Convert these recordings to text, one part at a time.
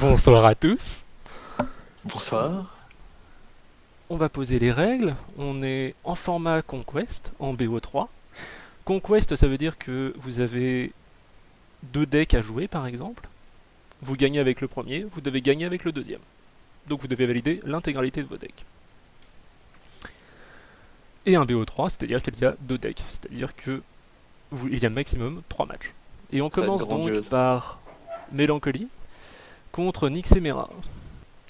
Bonsoir à tous. Bonsoir. On va poser les règles. On est en format Conquest, en BO3. Conquest, ça veut dire que vous avez deux decks à jouer, par exemple. Vous gagnez avec le premier, vous devez gagner avec le deuxième. Donc vous devez valider l'intégralité de vos decks. Et un BO3, c'est-à-dire qu'il y a deux decks. C'est-à-dire que vous, il y a maximum trois matchs. Et on Ça commence donc par Mélancolie contre Nixemera.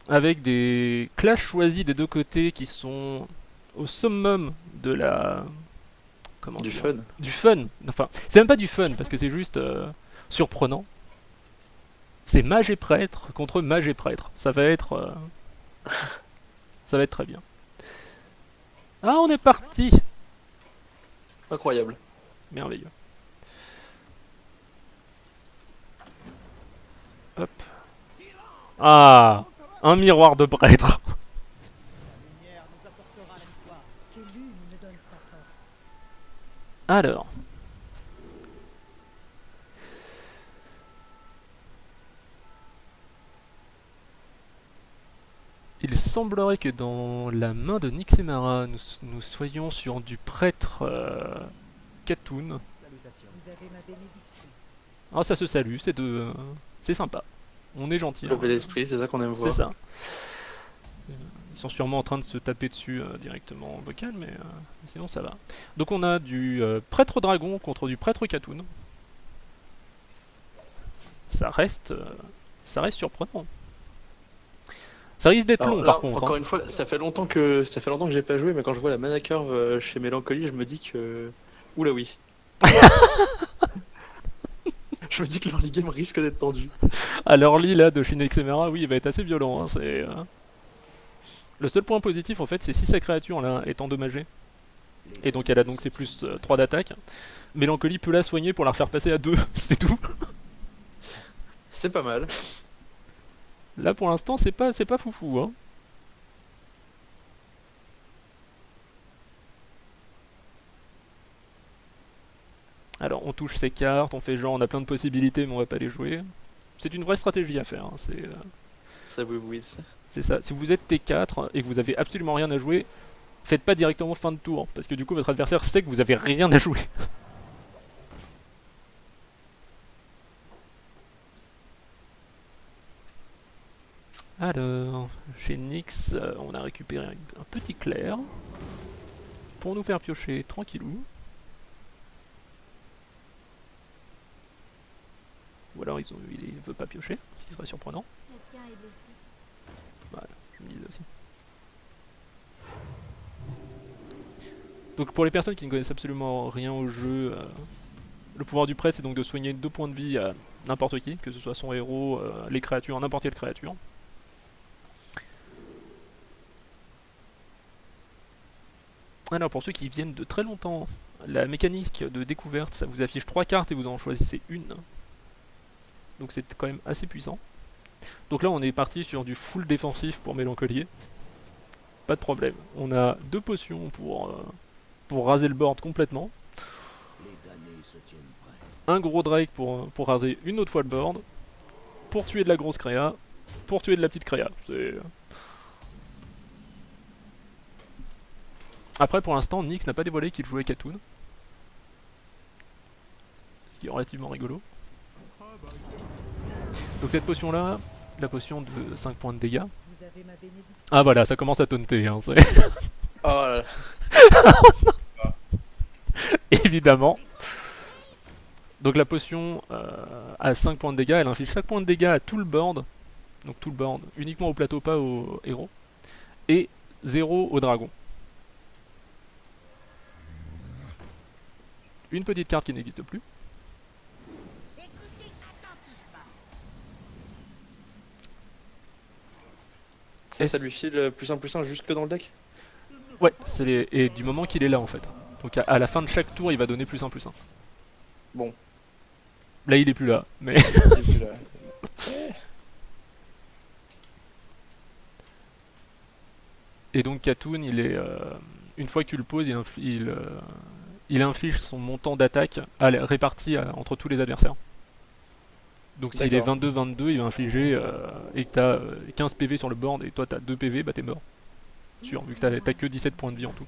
Avec des clashs choisis des deux côtés qui sont au summum de la. Comment Du fun. Du fun. Enfin, c'est même pas du fun parce que c'est juste euh, surprenant. C'est mage et prêtre contre mage et prêtre. Ça va être. euh, Ça va être très bien. Ah, on est parti Incroyable. Merveilleux. Hop. Ah Un miroir de prêtre. Alors. Il semblerait que dans la main de Nixemara, nous, nous soyons sur du prêtre euh, Katoun. Ah, ça se salue, c'est de, euh, c'est sympa. On est gentil. Le hein. bel esprit, c'est ça qu'on aime voir. C'est ça. Ils sont sûrement en train de se taper dessus euh, directement en vocal, mais euh, sinon ça va. Donc on a du euh, prêtre dragon contre du prêtre Katoun. Ça reste, ça reste surprenant. Ça risque d'être long là, par contre. Encore hein. une fois, ça fait longtemps que ça fait longtemps que j'ai pas joué, mais quand je vois la mana curve chez Mélancolie, je me dis que oula oui. je me dis que l'early game risque d'être tendu. Alors l'île là de Shinexemera, oui, il va être assez violent. hein, c'est, euh, Le seul point positif en fait, c'est si sa créature là est endommagée. Et donc elle a donc ses plus euh, 3 d'attaque. Mélancolie peut la soigner pour la refaire passer à 2, c'est tout. C'est pas mal. Là pour l'instant c'est pas c'est pas foufou hein. Alors on touche ses cartes, on fait genre on a plein de possibilités mais on va pas les jouer. C'est une vraie stratégie à faire, hein, c'est euh, Ça oui oui. c'est ça. Si vous êtes T4 et que vous avez absolument rien à jouer, faites pas directement fin de tour parce que du coup votre adversaire sait que vous avez rien à jouer. Alors, chez Nyx, euh, on a récupéré un petit clair pour nous faire piocher tranquillou. Ou alors ils ont, il veut pas piocher, ce qui serait surprenant. Blessé. Je me disais aussi. Donc pour les personnes qui ne connaissent absolument rien au jeu, euh, le pouvoir du prêtre c'est donc de soigner deux points de vie à n'importe qui, que ce soit son héros, euh, les créatures, n'importe quelle créature. Alors pour ceux qui viennent de très longtemps, la mécanique de découverte, ça vous affiche trois cartes et vous en choisissez une. Donc c'est quand même assez puissant. Donc là on est parti sur du full défensif pour Mélancolier. Pas de problème. On a deux potions pour, euh, pour raser le board complètement. Un gros Drake pour, pour raser une autre fois le board. Pour tuer de la grosse créa. Pour tuer de la petite créa. Après pour l'instant Nyx n'a pas dévoilé qu'il jouait Katoon. Ce qui est relativement rigolo. Donc cette potion là, la potion de 5 points de dégâts. Ah voilà, ça commence à taunter, hein, c'est... Oh là là. évidemment. Donc la potion euh, a 5 points de dégâts, elle inflige 5 points de dégâts à tout le board. Donc tout le board, uniquement au plateau, pas au héros. Et 0 au dragon. Une petite carte qui n'existe plus. Ça, ça lui file plus un plus un juste que dans le deck Ouais, c'est les... et du moment qu'il est là en fait. Donc à, la fin de chaque tour, il va donner plus 1 plus 1. Bon. Là, il est plus là, mais... Il est plus là. Et donc Katoon, il est, euh, une fois que tu le poses, il, euh, il inflige son montant d'attaque réparti à- entre tous les adversaires. Donc s'il est D'accord. 22-22, il va infliger, euh, et que t'as euh, 15 PV sur le board, et toi t'as 2 PV, bah t'es mort. Sûr, vu que t'as que 17 points de vie en tout.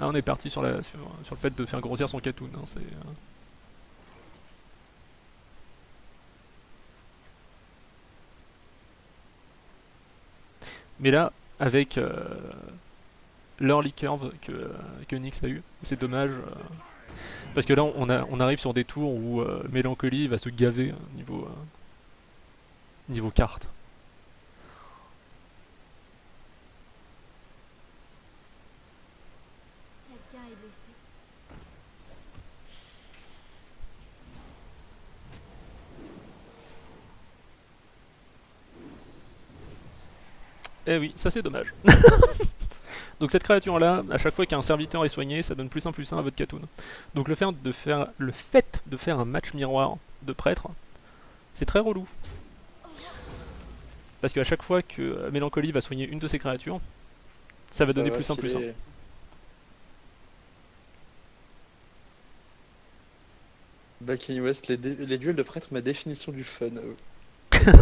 Ah, on est parti sur, la, sur, sur le fait de faire grossir son Katoon. hein, c'est, euh, Mais là, avec euh, l'early curve que, que Nyx a eu, c'est dommage. euh, parce que là, on, a, on arrive sur des tours où euh, Mélancolie va se gaver niveau, euh, niveau carte. Eh oui, ça c'est dommage. Donc cette créature là, à chaque fois qu'un serviteur est soigné, ça donne plus 1 plus 1 à votre Katoon. Donc le fait de faire, le fait de faire un match miroir de prêtre, c'est très relou. Parce qu'à chaque fois que euh, Mélancolie va soigner une de ses créatures, ça va donner plus 1 plus 1. filer. Back in West, les, les duels de prêtre, ma définition du fun. euh.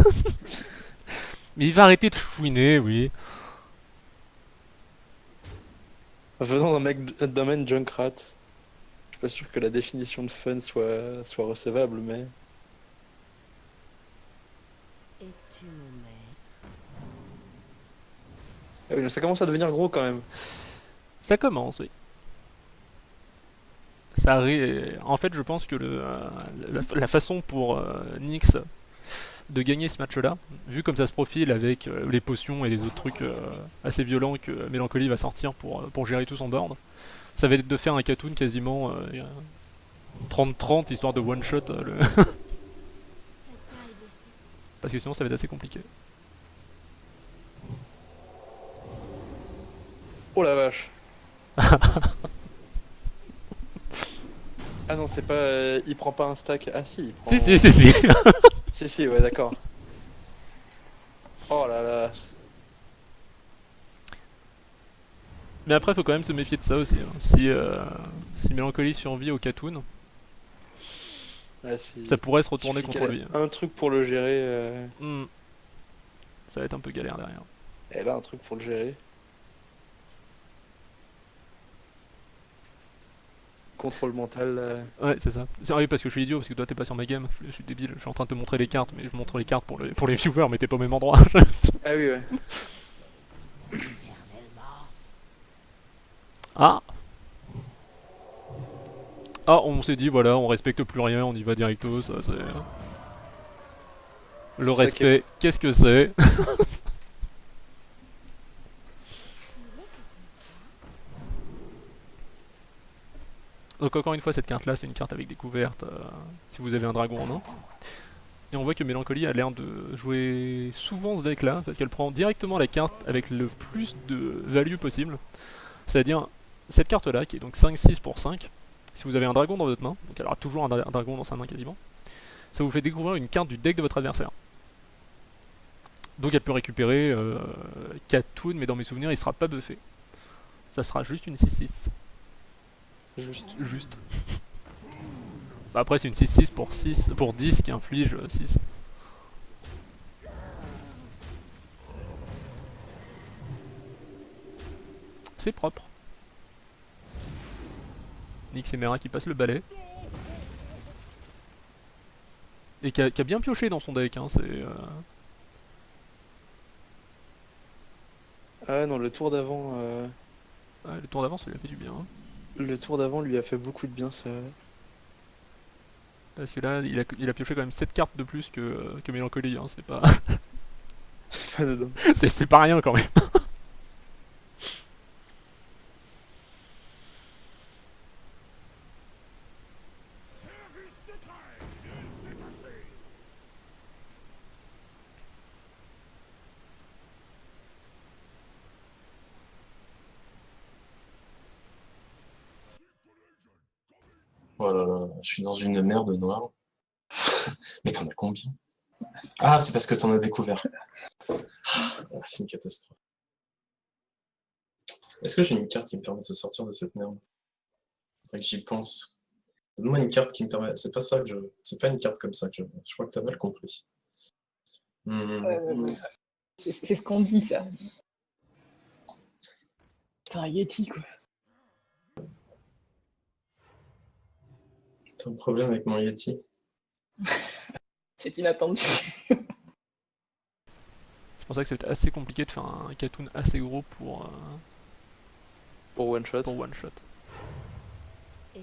Mais il va arrêter de fouiner, oui. Venant d'un mec d'un domaine Junkrat, je suis pas sûr que la définition de fun soit, soit recevable, mais. Ah oui, mais ça commence à devenir gros quand même. Ça commence, oui. Ça arri- En fait, je pense que le, euh, la, la façon pour euh, Nyx de gagner ce match-là, vu comme ça se profile avec euh, les potions et les autres trucs euh, assez violents que Mélancolie va sortir pour, euh, pour gérer tout son board, ça va être de faire un Katoon quasiment euh, 30-30 histoire de one-shot, le- parce que sinon ça va être assez compliqué. Oh la vache. ah non, c'est pas. euh, il prend pas un stack. Ah si, il prend. Si, si, si, si. Si, si, ouais, d'accord. Oh là là. Mais après, faut quand même se méfier de ça aussi. hein. Si, euh, si Mélancolie survit au Katoon, si. ça pourrait se retourner contre lui. Un truc pour le gérer. euh, Hmm. Ça va être un peu galère derrière. Elle a un truc pour le gérer. Contrôle mental. euh, Ouais, c'est ça. C'est vrai parce que je suis idiot, parce que toi t'es pas sur ma game. Je, suis débile, je suis en train de te montrer les cartes, mais je montre les cartes pour, le- pour les viewers, mais t'es pas au même endroit. Ah oui, ouais. ah Ah, on s'est dit, voilà, on respecte plus rien, on y va directo, ça c'est. Le respect, qu'est-ce que c'est? Donc encore une fois, cette carte-là, c'est une carte avec découverte, euh, si vous avez un dragon en main. Et on voit que Mélancolie a l'air de jouer souvent ce deck-là, parce qu'elle prend directement la carte avec le plus de value possible. C'est-à-dire, cette carte-là, qui est donc 5-6 pour 5, si vous avez un dragon dans votre main, donc elle aura toujours un, dra- un dragon dans sa main quasiment, ça vous fait découvrir une carte du deck de votre adversaire. Donc elle peut récupérer euh, 4 toons, mais dans mes souvenirs, il sera pas buffé. Ça sera juste une 6-6. Juste. Juste. Bah après c'est une 6-6 pour 6 pour 10 qui inflige euh, 6. C'est propre. Nyx et Mera qui passent le balai. Et qui a, qui a bien pioché dans son deck, hein, c'est... euh, Ah non, le tour d'avant. euh, ouais, le tour d'avance ça lui a fait du bien. hein. Le tour d'avant lui a fait beaucoup de bien, ça. Parce que là, il a, il a pioché quand même 7 cartes de plus que, que Mélancolie, hein, c'est pas... C'est pas dedans. c'est pas rien quand même. Oh là là, je suis dans une merde noire. Mais t'en as combien? Ah, c'est parce que t'en as découvert. Ah, c'est une catastrophe. Est-ce que j'ai une carte qui me permet de sortir de cette merde? Que j'y pense. Donne-moi une carte qui me permet. C'est pas ça que je. C'est pas une carte comme ça que je. Je crois que t'as mal compris. Hmm. Ouais. C'est ce qu'on dit, ça. Putain, Yeti, quoi. Un problème avec mon Yeti C'est inattendu. C'est pour ça que c'est assez compliqué de faire un Katoon assez gros pour, euh, Pour one shot. pour one shot. Et.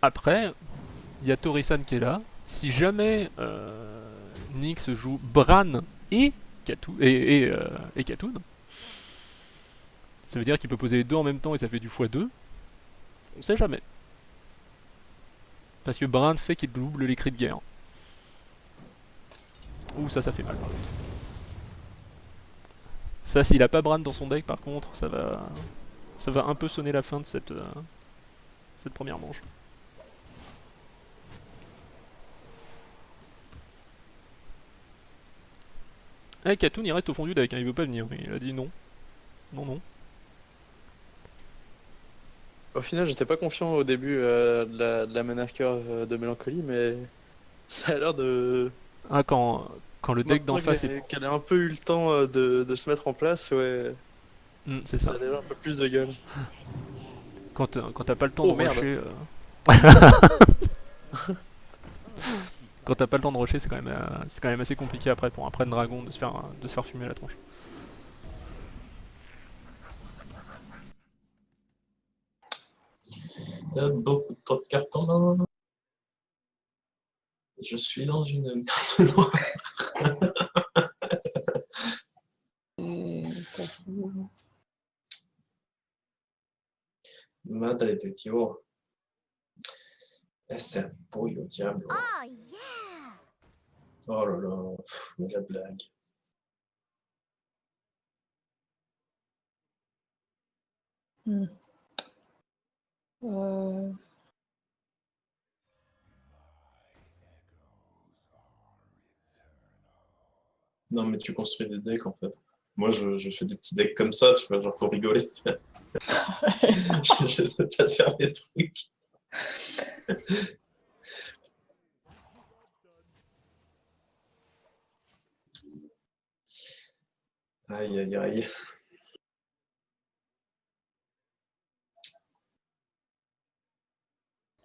Après, il y a Torisan qui est là. Si jamais euh, Nyx joue Bran et Katoon, et, et, euh, et Katoon, ça veut dire qu'il peut poser les deux en même temps et ça fait du x2. On sait jamais. Parce que Bran fait qu'il double les cris de guerre. Ouh, ça, ça fait mal par. Ça, s'il a pas Bran dans son deck, par contre, ça va, ça va un peu sonner la fin de cette, euh, première manche. Eh, Katoon, il reste au fond du deck, hein, il veut pas venir. Il a dit non. Non, non. Au final, j'étais pas confiant au début euh, de, la, de la curve euh, de Mélancolie, mais ça a l'air de. Ah, quand, quand le deck d'en face qu'elle est... qu'elle a un peu eu le temps euh, de, de se mettre en place, ouais, Hmm, c'est ça ça. a déjà un peu plus de gueule. Quand, t'as pas le temps Oh, de rusher... euh, quand t'as pas le temps de rusher, c'est quand, même, euh, c'est quand même assez compliqué après pour un prenne dragon de se faire, de se faire fumer la tronche. T'as beaucoup trop de cartes en main. Je suis dans une merde noire. Madre de Dio. Ese pollo diablo. Oh yeah! Oh là là, pff, mais la blague. Euh, Non, mais tu construis des decks en fait. Moi, je, fais des petits decks comme ça, tu vois, genre pour rigoler. je, sais pas de faire les trucs. Aïe, aïe, aïe.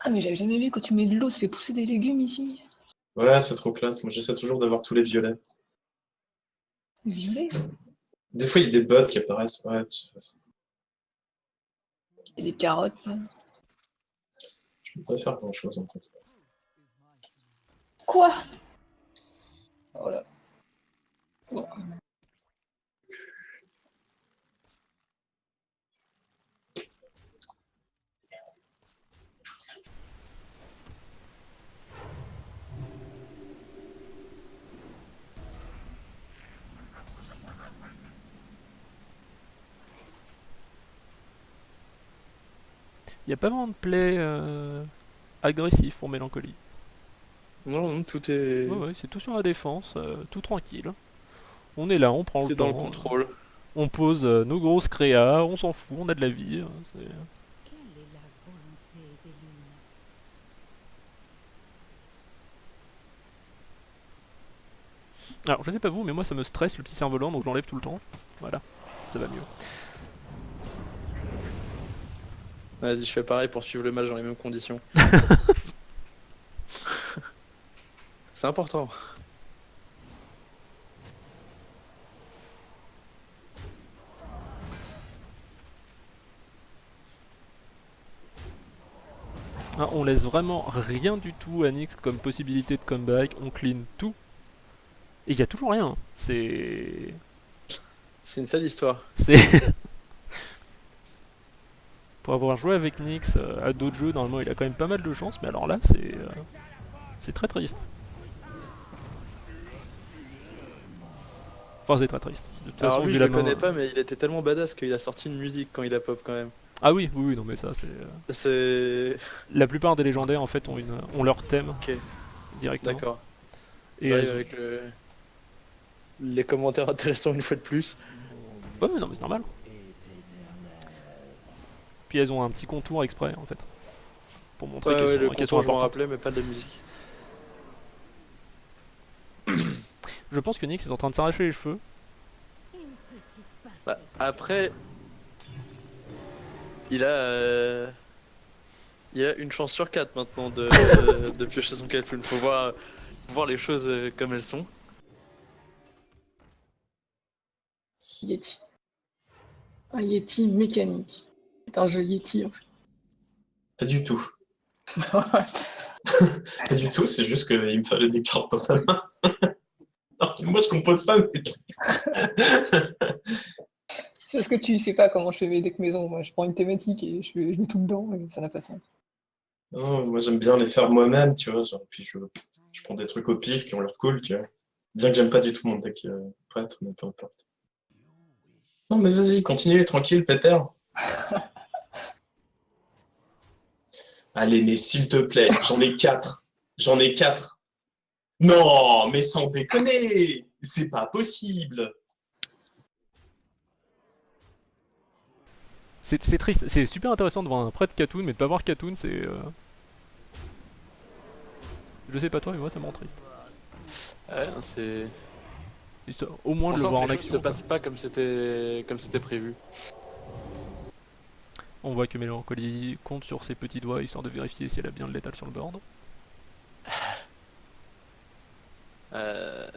Ah, mais j'avais jamais vu quand tu mets de l'eau, ça fait pousser des légumes ici. Ouais, c'est trop classe. Moi, j'essaie toujours d'avoir tous les violets. Violet. Des fois, il y a des bots qui apparaissent. Ouais, tu- Et des carottes. là. je peux pas faire grand chose en fait. Quoi? Voilà. Bon. Il y a pas vraiment de play euh, agressif pour Mélancolie. Non, non, tout est, Ouais, ouais, c'est tout sur la défense, euh, tout tranquille. On est là, on prend le est dans le temps, contrôle. on pose euh, nos grosses créas, on s'en fout, on a de la vie. hein, c'est- Quelle est la volonté des lunes Alors, je sais pas vous, mais moi ça me stresse le petit cerf-volant, donc je l'enlève tout le temps. Voilà, ça va mieux. Vas-y, je fais pareil pour suivre le match dans les mêmes conditions. C'est important. Ah, on laisse vraiment rien du tout à Nyx comme possibilité de comeback, on clean tout. Et il y a toujours rien. C'est. C'est une sale histoire. C'est. Pour avoir joué avec Nyx euh, à d'autres jeux, normalement il a quand même pas mal de chance, mais alors là c'est. euh, C'est très triste. Enfin, c'est très triste. De toute Alors façon, lui, je la le main- connais pas, mais il était tellement badass qu'il a sorti une musique quand il a pop quand même. Ah oui, oui, non, mais ça c'est. euh, C'est. La plupart des légendaires en fait ont, une... ont leur thème directement. d'accord. Et J'arrive elles- avec le- les commentaires intéressants une fois de plus. Ouais, non, mais c'est normal. Puis elles ont un petit contour exprès en fait. pour montrer Ouais, qu'elles ouais, sont, le qu'elles sont contour, je rappelais, mais pas de la musique. Je pense que Nyx est en train de s'arracher les cheveux. Bah, après, il a, euh, il a une chance sur quatre maintenant de, de piocher son Cthulhu. Faut voir, faut voir les choses euh, comme elles sont. Yeti. Un Yeti mécanique. C'est un jeu Yeti en Pas du tout. Pas du tout, c'est juste qu'il me fallait des cartes dans la main. Non, moi, je compose pas, mais... C'est parce que tu sais pas comment je fais mes decks maison. Moi, je prends une thématique et je, je mets tout dedans et ça n'a pas de sens. Non, moi, j'aime bien les faire moi-même, tu vois. Genre, puis je, je prends des trucs au pif qui ont l'air cool, tu vois. Bien que j'aime pas du tout mon deck euh, prêtre, mais peu importe. Non, mais vas-y, continue, tranquille, Peter. Allez, mais s'il te plaît, j'en ai quatre. J'en ai quatre. Non, mais sans déconner, c'est pas possible. C'est triste, c'est super intéressant de voir un prêtre Katoon, mais de pas voir Katoon, c'est. euh, Je sais pas toi, mais moi ça me rend triste. Ouais, c'est. Au moins On de le voir en action. se quoi. passent pas comme c'était comme c'était prévu. On voit que Mélancolie compte sur ses petits doigts histoire de vérifier si elle a bien le létal sur le board. Euh...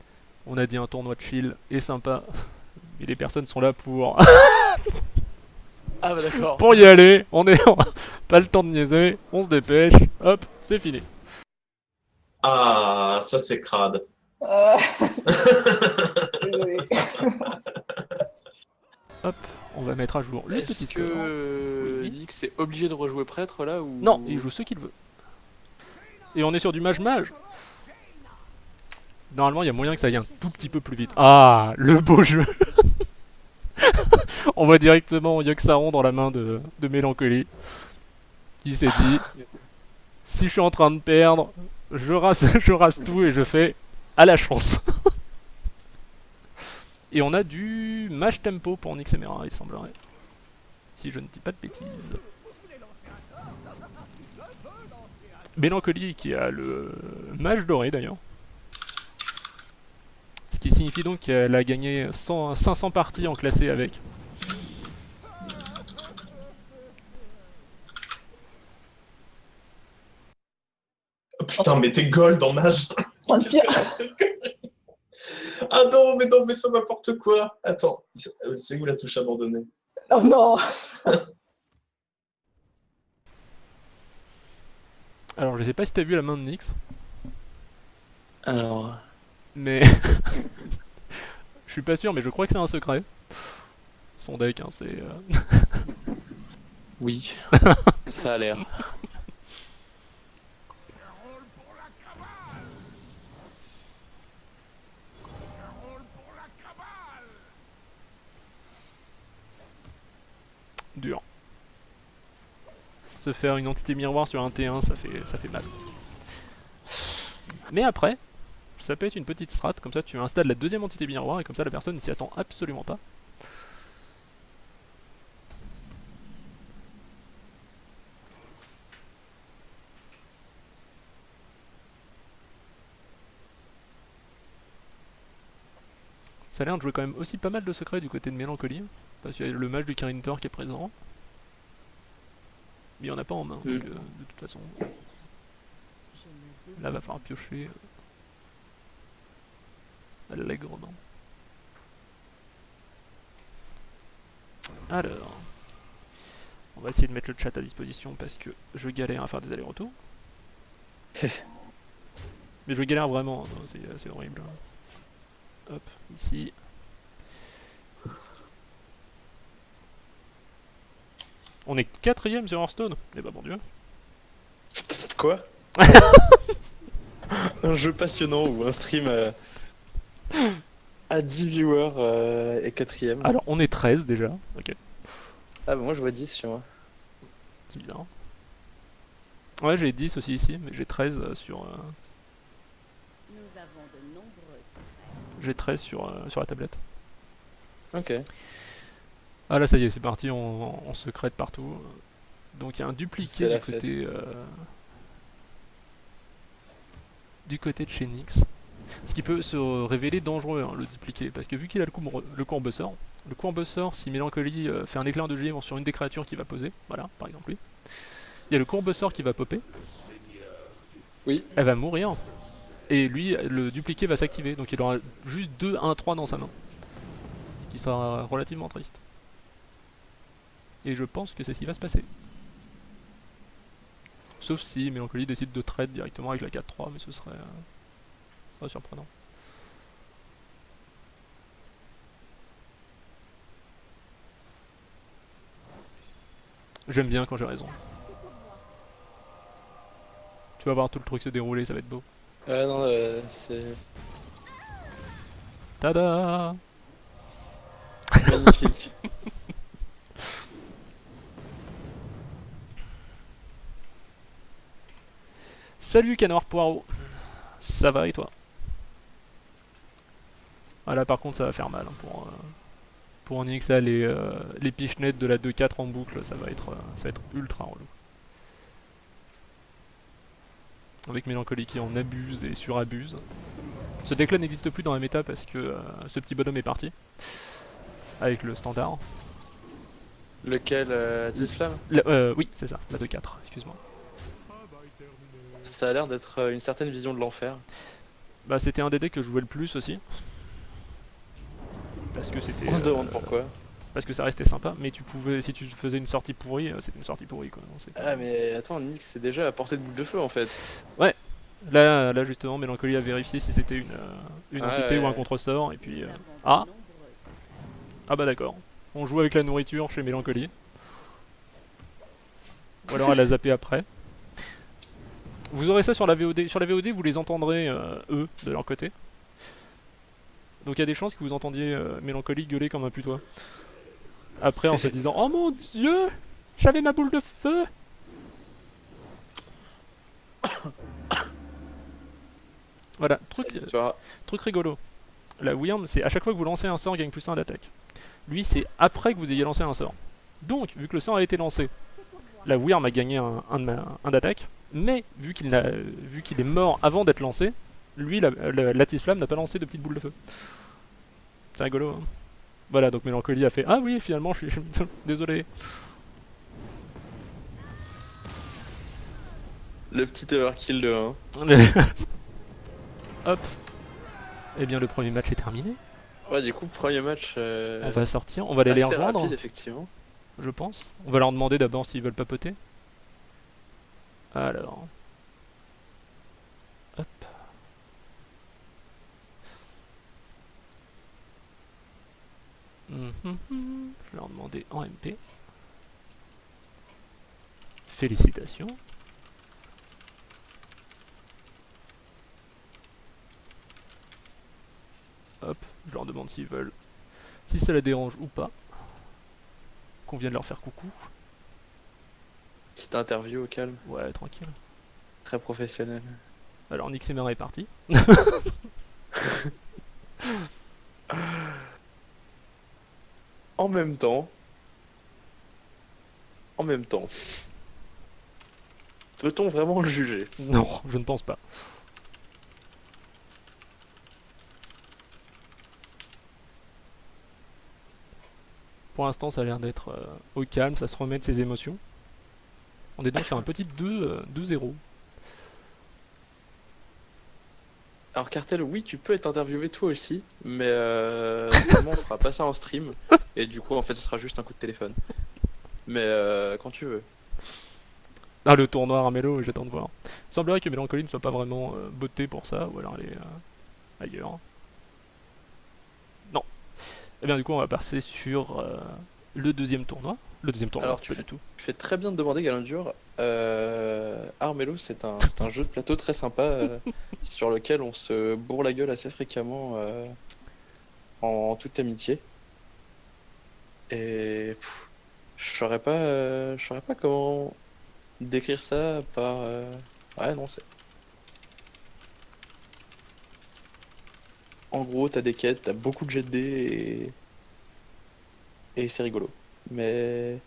On a dit un tournoi de chill et sympa, mais les personnes sont là pour Ah bah d'accord. pour y aller. On est pas le temps de niaiser, on se dépêche, hop, c'est fini. Ah, ça c'est crade. Désolé. Hop, on va mettre à jour le petit Est-ce que Oui. Nyx est obligé de rejouer prêtre là ou Non, il joue ce qu'il veut. Et on est sur du mage-mage. Normalement, il y a moyen que ça aille un tout petit peu plus vite. Ah, le beau jeu On voit directement Yoxaron dans la main de, de Mélancolie. Qui s'est dit Si je suis en train de perdre, je rase, je rase tout et je fais à la chance. et on a du mage tempo pour Nyx Emera, il semblerait. Si je ne dis pas de bêtises. Mélancolie qui a le mage doré d'ailleurs. Ce qui signifie donc qu'elle a gagné 100 500 parties en classé avec. Oh, putain, mais t'es gold en mage. Ah non, mais non, mais c'est n'importe quoi. Attends, c'est où la touche abandonnée? Oh non Alors je sais pas si t'as vu la main de Nyx, Alors. mais je suis pas sûr, mais je crois que c'est un secret. Son deck, hein, c'est. euh, Oui. Ça a l'air. Se faire une entité miroir sur un T1, ça fait, ça fait mal. Mais après, ça peut être une petite strat, comme ça tu installes la deuxième entité miroir et comme ça la personne ne s'y attend absolument pas. Ça a l'air de jouer quand même aussi pas mal de secrets du côté de Mélancolie, parce qu'il y a le mage du Kirintor qui est présent. Mais il n'y en a pas en main, Mm. donc euh, de toute façon, là va falloir piocher euh, allègrement. Alors, on va essayer de mettre le chat à disposition parce que je galère à faire des allers-retours. Mais je galère vraiment, hein, c'est c'est horrible. Hop, ici. On est quatrième sur Hearthstone Eh bah bon Dieu. Quoi? Un jeu passionnant ou un stream euh, à 10 viewers euh, et quatrième. Alors on est 13 déjà, ok, Ah bah moi je vois 10 chez moi. c'est bizarre. Ouais j'ai 10 aussi ici, mais j'ai 13 euh, sur, euh, Nous avons de nombreux secrets. j'ai 13 sur, euh, sur la tablette. Ok. Ah là ça y est, c'est parti, on, on secrète partout. Donc il y a un dupliqué du côté, euh, du côté de chez Nyx. Ce qui peut se révéler dangereux, hein, le dupliqué, parce que vu qu'il a le, courbe- le courbesseur, le courbesseur, si Mélancolie euh, fait un éclair de givre sur une des créatures qui va poser, voilà, par exemple lui, il y a le courbesseur qui va popper. Oui. Elle va mourir. Et lui, le dupliqué va s'activer, donc il aura juste 2 1 3 dans sa main. Ce qui sera relativement triste. Et je pense que c'est ce qui va se passer. Sauf si Mélancolie décide de trade directement avec la 4-3, mais ce serait euh, pas surprenant. J'aime bien quand j'ai raison. Tu vas voir tout le truc se dérouler, ça va être beau. Ah non, euh, c'est Tada magnifique. Salut Canard Poirot Ça va et toi? Ah là par contre ça va faire mal hein, pour, euh, pour Onyx là les, euh, les pichenettes de la 2-4 en boucle ça va être, euh, ça va être ultra relou. Avec Mélancolie qui en abuse et surabuse. Ce deck là n'existe plus dans la méta parce que euh, ce petit bonhomme est parti. Avec le standard. Lequel euh, Flamme? La- euh, oui c'est ça, la 2-4, excuse-moi. Ça a l'air d'être euh, une certaine vision de l'enfer. Bah c'était un des decks que je jouais le plus aussi. Parce que c'était... On se euh, demande pourquoi. Parce que ça restait sympa, mais tu pouvais, si tu faisais une sortie pourrie, euh, c'était une sortie pourrie quoi. Non, Ah mais attends, Nick c'est déjà à portée de boule de feu en fait. Là, là justement, Mélancolie a vérifié si c'était une, une Ah, entité ouais, ou un ouais. contresort, et puis... Euh, ah. Ah bah d'accord. On joue avec la nourriture chez Mélancolie. Ou alors elle a zappé après. Vous aurez ça sur la VOD. Sur la VOD, vous les entendrez, euh, eux, de leur côté. Donc il y a des chances que vous entendiez euh, Mélancolie gueuler comme un putois. Après en se disant « Oh mon dieu J'avais ma boule de feu !» Voilà, truc, histoire. Truc rigolo. La Wyrm, c'est à chaque fois que vous lancez un sort, gagne plus 1 d'attaque. Lui, c'est après que vous ayez lancé un sort. Donc, vu que le sort a été lancé, la Wyrm a gagné un, un un d'attaque, mais vu qu'il est mort avant d'être lancé, lui, la, la, Lattice Flamme n'a pas lancé de petite boule de feu. C'est rigolo, hein. Voilà, donc Mélancolie a fait Ah oui, finalement, je suis désolé. Le petit overkill de 1. Hop. Eh bien, le premier match est terminé. Ouais, du coup, premier match. euh, On va sortir, on va aller les rejoindre. rapide, effectivement. je pense. On va leur demander d'abord s'ils veulent papoter. Alors. Hop. Mhm, mhm. Je vais leur demander en MP. Félicitations. Hop, je leur demande s'ils veulent, si ça la dérange ou pas, qu'on vienne leur faire coucou. Petite interview au calme, Ouais, tranquille. très professionnel. Alors Nick est parti. En même temps. En même temps. Peut-on vraiment le juger? Non, je ne pense pas. Pour l'instant, ça a l'air d'être euh, au calme, ça se remet de ses émotions. On est donc sur un petit 2, euh, 2-0. Alors Cartel, oui, tu peux être interviewé toi aussi, mais euh, seulement on fera pas ça en stream, et du coup en fait ce sera juste un coup de téléphone. Mais euh, quand tu veux. Ah, le tournoi Armello, j'attends de voir. Il semblerait que Mélancolie ne soit pas vraiment euh, botée pour ça, ou alors elle est euh, ailleurs. Non. Eh bien, du coup, on va passer sur le deuxième tournoi. Le deuxième tournoi, Alors, tu fais- tout. Tu fais très bien de demander Galandur. Euh, Armello, c'est un, c'est un jeu de plateau très sympa euh, sur lequel on se bourre la gueule assez fréquemment euh, en, toute amitié. Et je saurais pas, euh, je saurais pas comment décrire ça par. euh, Ouais, non, c'est. En gros, t'as des quêtes, t'as beaucoup de jets de dés et, et c'est rigolo. Mais.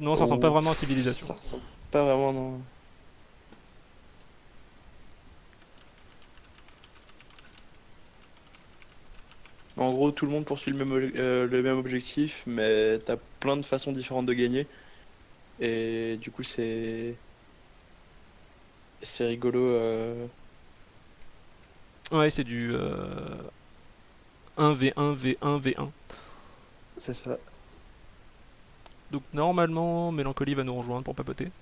Non, ça ressemble pas oh, vraiment à civilisation. Ça ressemble pas vraiment, non. En gros, tout le monde poursuit le même, euh, le même objectif, mais t'as plein de façons différentes de gagner. Et du coup, c'est. C'est rigolo. Euh. Ouais, c'est du. Euh... 1v1, v1, v1. C'est ça. Donc normalement, Mélancolie va nous rejoindre pour papoter.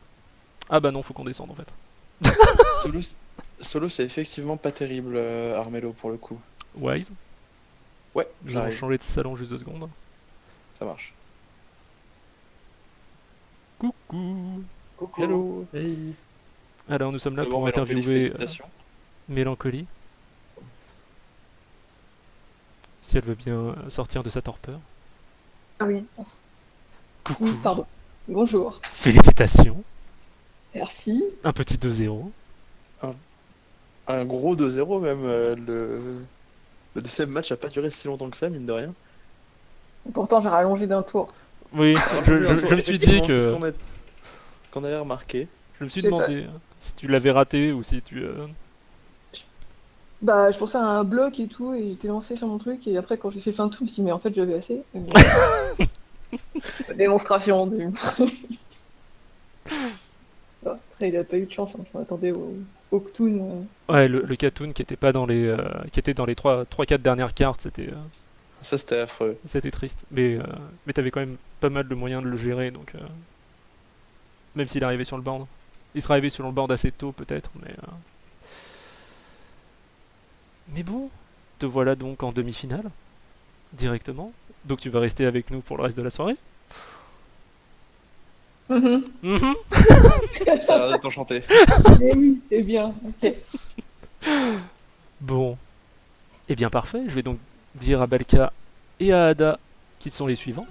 Ah bah non, faut qu'on descende en fait. Solo, Solo c'est effectivement pas terrible, euh, Armello, pour le coup. Wise. Ouais, allons j'arrive. changer de salon juste deux secondes. Ça marche. Coucou Hello. Alors nous sommes là pour Mélancolie, interviewer euh. Mélancolie. Si elle veut bien sortir de sa torpeur. Ah oui, Coucou oui, pardon. Bonjour. Félicitations Merci. Un petit 2-0. Un gros 2-0 même. euh, le... le deuxième match a pas duré si longtemps que ça, mine de rien. Pourtant, j'ai rallongé d'un tour. Oui, je, je- je me suis dit Effectivement, c'est ce que... qu'on avait remarqué. Je me suis pas. demandé euh, si tu l'avais raté ou si tu... euh, Bah, je pensais à un bloc et tout, et j'étais lancé sur mon truc, et après, quand j'ai fait fin de tout, je me suis dit, mais en fait, j'avais assez. Mais. Démonstration du. Bon, Après, il a pas eu de chance, hein. je m'attendais au, au Ktoon. euh. Ouais, le, le Katoon qui était pas dans les... euh, qui était dans les 3-4 dernières cartes, c'était... euh, Ça, c'était affreux. C'était triste. Mais, euh, mais t'avais quand même pas mal de moyens de le gérer, donc... euh, Même s'il arrivait sur le board. Il serait arrivé sur le board assez tôt, peut-être, mais... euh, Mais bon, te voilà donc en demi-finale, directement. Donc tu vas rester avec nous pour le reste de la soirée? Mhm. Mhm. Ça a l'air d'être enchanté. Eh oui, c'est bien, ok. Bon. Eh bien parfait, je vais donc dire à Balka et à Ada qu'ils sont les suivants.